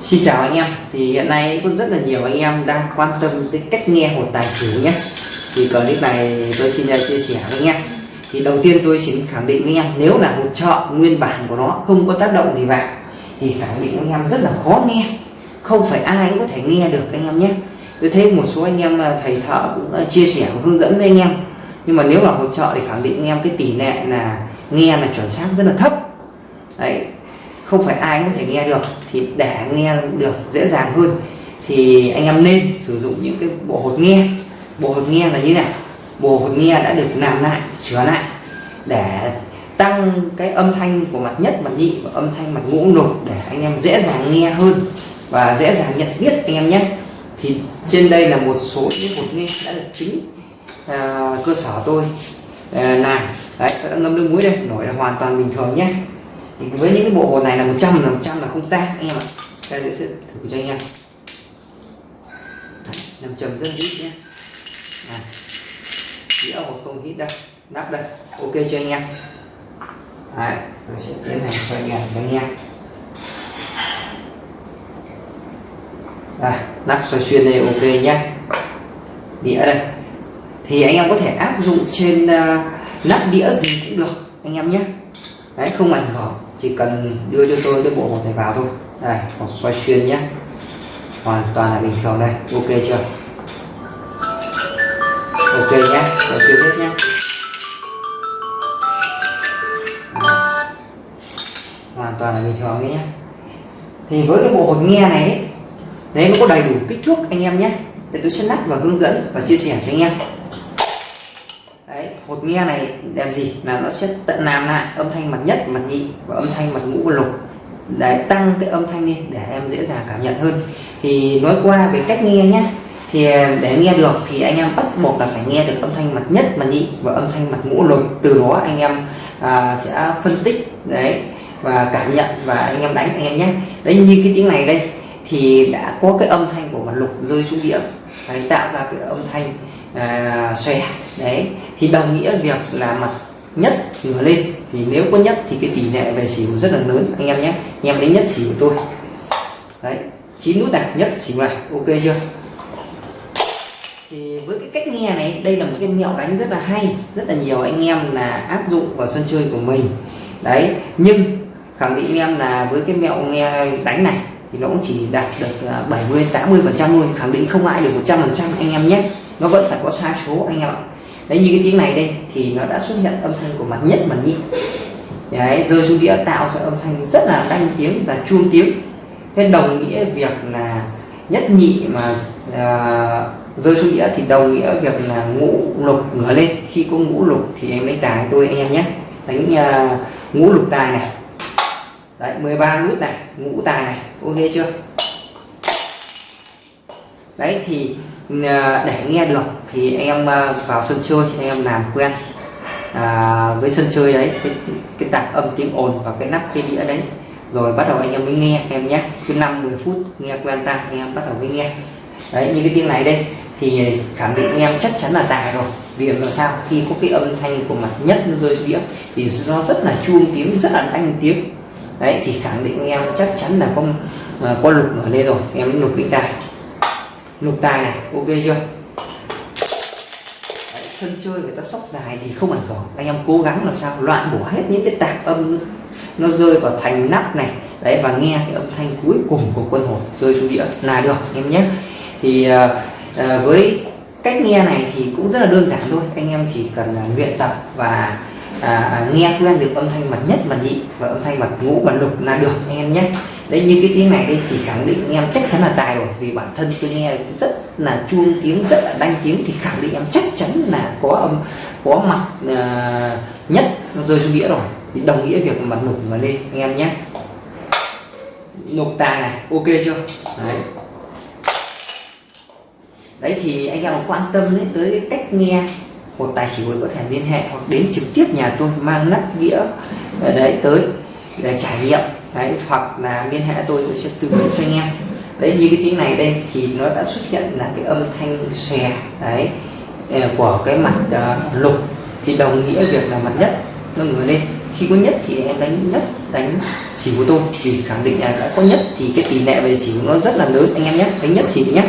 Xin chào anh em. Thì hiện nay có rất là nhiều anh em đang quan tâm tới cách nghe hột tài xỉu nhé. Thì clip này tôi xin chia sẻ với anh em. Thì đầu tiên tôi xin khẳng định với anh em, nếu là hột trợ nguyên bản của nó không có tác động gì vào, thì khẳng định anh em rất là khó nghe. Không phải ai cũng có thể nghe được anh em nhé. Tôi thấy một số anh em à, thầy thợ cũng à, chia sẻ và hướng dẫn với anh em. Nhưng mà nếu là một trợ thì khẳng định anh em cái tỷ lệ là nghe là chuẩn xác rất là thấp. Đấy không phải ai cũng có thể nghe được thì để nghe được dễ dàng hơn thì anh em nên sử dụng những cái bộ hột nghe. Bộ hột nghe là như này bộ hột nghe đã được làm lại sửa lại để tăng cái âm thanh của mặt nhất mặt nhị và âm thanh mặt ngũ lục để anh em dễ dàng nghe hơn và dễ dàng nhận biết anh em nhé. Thì trên đây là một số những hột nghe đã được chính à, cơ sở tôi à, làm. Đấy đã ngâm nước muối đây nổi là hoàn toàn bình thường nhé thì với những cái bộ hột này là 100 là 100 là không tan anh em ạ. Ta sẽ thử cho anh em. Nằm trầm rất ít nhé. À, đĩa hột không hít đây nắp đây. Ok cho anh em. Đấy tôi sẽ tiến hành cho anh em cho anh em. Đây nắp xoay xuyên đây ok nhé. Đĩa đây. Thì anh em có thể áp dụng trên uh, nắp đĩa gì cũng được anh em nhé. Đấy không ảnh hưởng chỉ cần đưa cho tôi cái bộ hột này vào thôi. Đây hột xoay xuyên nhé. Hoàn toàn là bình thường đây. Ok chưa? Ok nhé. Xoay xuyên hết nhé. Hoàn toàn là bình thường đấy nhé. Thì với cái bộ hột nghe này đấy, đấy nó có đầy đủ kích thước anh em nhé. Để tôi sẽ lắp và hướng dẫn và chia sẻ cho anh em một hột nghe này làm gì? Là nó sẽ tận làm lại âm thanh mặt nhất mặt nhị và âm thanh mặt ngũ và lục. Để tăng cái âm thanh lên để em dễ dàng cảm nhận hơn. Thì nói qua về cách nghe nhé thì à, để nghe được thì anh em bắt buộc là phải nghe được âm thanh mặt nhất mặt nhị và âm thanh mặt ngũ lục. Từ đó anh em à, sẽ phân tích đấy và cảm nhận và anh em đánh anh em nhé đấy như cái tiếng này đây thì đã có cái âm thanh của mặt lục rơi xuống địa. Đấy, tạo ra cái âm thanh à, xòe. Đấy thì đồng nghĩa việc là mặt nhất ngửa lên. Thì nếu có nhất thì cái tỷ lệ về xỉu rất là lớn, anh em nhé. Anh em đánh nhất xỉu của tôi. Đấy, chín nút này, nhất xỉu này, ok chưa? Thì với cái cách nghe này, đây là một cái mẹo đánh rất là hay, rất là nhiều anh em là áp dụng vào sân chơi của mình. Đấy, nhưng khẳng định anh em là với cái mẹo nghe đánh này thì nó cũng chỉ đạt được à, 70 80 phần trăm thôi, khẳng định không ai được 100 phần trăm anh em nhé. Nó vẫn phải có sai số anh em ạ đấy như cái tiếng này đây thì nó đã xuất hiện âm thanh của mặt nhất mặt nhị. Đấy rơi xuống đĩa tạo ra âm thanh rất là đanh tiếng và chuông tiếng. Thế đồng nghĩa việc là nhất nhị mà à, rơi xuống đĩa thì đồng nghĩa việc là ngũ lục ngửa lên. Khi có ngũ lục thì em lấy tài tôi anh em nhé. Đánh uh, ngũ lục tài này. Đấy 13 nút này ngũ tài này. Ok chưa? Đấy thì Ờ, để nghe được thì anh em ờ, vào sân chơi anh em làm quen. À, với sân chơi đấy cái, cái tạp âm tiếng ồn và cái nắp cái đĩa đấy. Rồi bắt đầu anh em mới nghe em nhé. Cứ 5 10 phút nghe quen tai anh em bắt đầu mới nghe. Đấy như cái tiếng này đây thì khẳng định anh em chắc chắn là tài rồi. Vì làm sao? Khi có cái âm thanh của mặt nhất nó rơi đĩa thì nó rất là chuông tiếng rất là đanh tiếng. Đấy thì khẳng định anh em chắc chắn là có có lục ở đây rồi. Em lục đỉnh tài lục tài này ok chưa? Đấy, sân chơi người ta sóc dài thì không ảnh hưởng. Anh em cố gắng làm sao? Loại bỏ hết những cái tạp âm nó rơi vào thành nắp này. Đấy và nghe cái âm thanh cuối cùng của quân hồn rơi xuống đĩa là được em nhé. Thì à, à, với cách nghe này thì cũng rất là đơn giản thôi. Anh em chỉ cần à, luyện tập và à, à, nghe quen được âm thanh mặt nhất mặt nhị và âm thanh mặt ngũ mặt lục là được anh em nhé đấy như cái tiếng này đây thì khẳng định anh em chắc chắn là tài rồi vì bản thân tôi nghe rất là chuông tiếng rất là đanh tiếng thì khẳng định em chắc chắn là có âm có mặt uh, nhất nó rơi xuống đĩa rồi. Thì đồng nghĩa việc mặt nục mà lên anh em nhé. Nục tài này ok chưa? Đấy. Đấy thì anh em quan tâm đến tới cái cách nghe một tài xỉu có thể liên hệ hoặc đến trực tiếp nhà tôi mang nắp đĩa ở đấy tới để trải nghiệm đấy hoặc là liên hệ tôi tôi sẽ tư vấn cho anh em. Đấy như cái tiếng này đây thì nó đã xuất hiện là cái âm thanh xòe đấy ờ, của cái mặt uh, lục. Thì đồng nghĩa việc là mặt nhất nó ngửa lên. Khi có nhất thì em đánh nhất đánh xỉu của tôi. Vì khẳng định là đã có nhất thì cái tỷ lệ về xỉu nó rất là lớn. Anh em nhé đánh nhất xỉu nhé.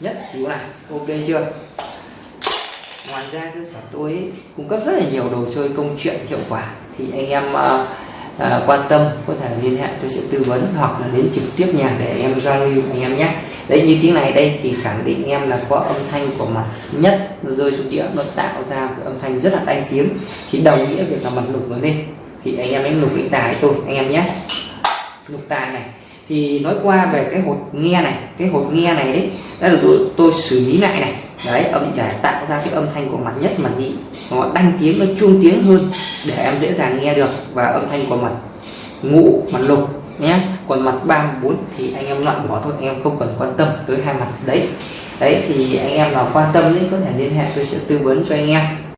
Nhất xỉu này ok chưa? Ngoài ra cơ sở tôi ấy, cung cấp rất là nhiều đồ chơi công chuyện hiệu quả. Thì anh em uh, à, quan tâm có thể liên hệ tôi sẽ tư vấn hoặc là đến trực tiếp nhà để em giao lưu anh em nhé. Đấy như tiếng này đây thì khẳng định em là có âm thanh của mặt nhất nó rơi xuống đĩa nó tạo ra cái âm thanh rất là tay tiếng. Thì đồng nghĩa việc là mặt lục nó lên. Thì anh em đánh lục cái tài tôi anh em nhé. Lục tài này. Thì nói qua về cái hột nghe này cái hột nghe này đấy đã được tôi xử lý lại này đấy, âm để tạo ra cái âm thanh của mặt nhất mặt nhị, nó đanh tiếng, nó chuông tiếng hơn để em dễ dàng nghe được và âm thanh của mặt ngũ, mặt lục nhé. Còn mặt ba bốn thì anh em loại bỏ thôi, anh em không cần quan tâm tới hai mặt. Đấy đấy, thì anh em nào quan tâm đấy có thể liên hệ, tôi sẽ tư vấn cho anh em.